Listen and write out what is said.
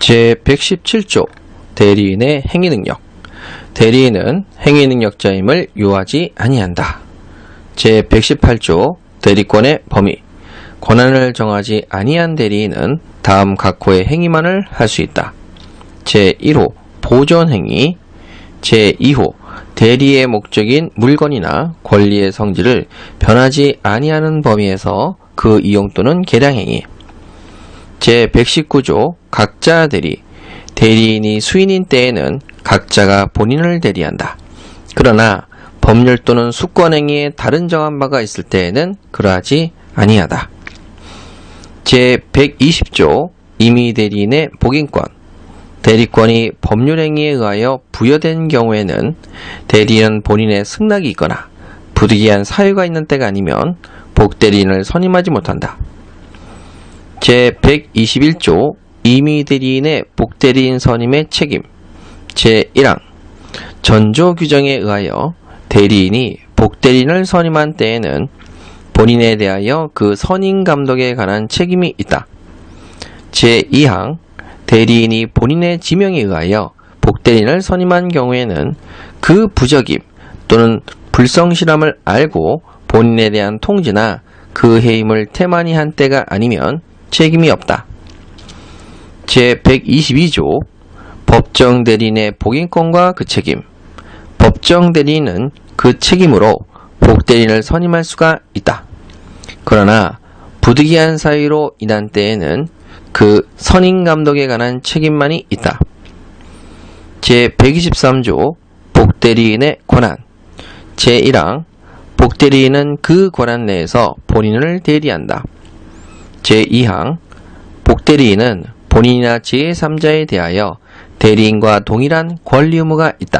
제117조 대리인의 행위능력 대리인은 행위능력자임을 요하지 아니한다. 제118조 대리권의 범위 권한을 정하지 아니한 대리인은 다음 각호의 행위만을 할 수 있다. 제1호 보존행위 제2호 대리의 목적인 물건이나 권리의 성질을 변하지 아니하는 범위에서 그 이용 또는 계량행위 제119조 각자 대리 대리인이 수인인 때에는 각자가 본인을 대리한다. 그러나 법률 또는 수권행위에 다른 정한 바가 있을 때에는 그러하지 아니하다. 제120조 임의 대리인의 복인권 대리권이 법률행위에 의하여 부여된 경우에는 대리인은 본인의 승낙이 있거나 부득이한 사유가 있는 때가 아니면 복대리인을 선임하지 못한다. 제121조 임의대리인의 복대리인 선임의 책임 제1항 전조 규정에 의하여 대리인이 복대리인을 선임한 때에는 본인에 대하여 그 선임 감독에 관한 책임이 있다. 제2항 대리인이 본인의 지명에 의하여 복대리인을 선임한 경우에는 그 부적임 또는 불성실함을 알고 본인에 대한 통지나 그 해임을 태만히 한 때가 아니면 책임이 없다. 제122조 법정 대리인의 복인권과 그 책임 법정 대리인은 그 책임으로 복대리인을 선임할 수가 있다. 그러나 부득이한 사유로 인한 때에는 그 선임 감독에 관한 책임만이 있다. 제123조 복대리인의 권한 제1항 복대리인은 그 권한 내에서 본인을 대리한다. 제2항 복대리인은 본인이나 제3자에 대하여 대리인과 동일한 권리 의무가 있다.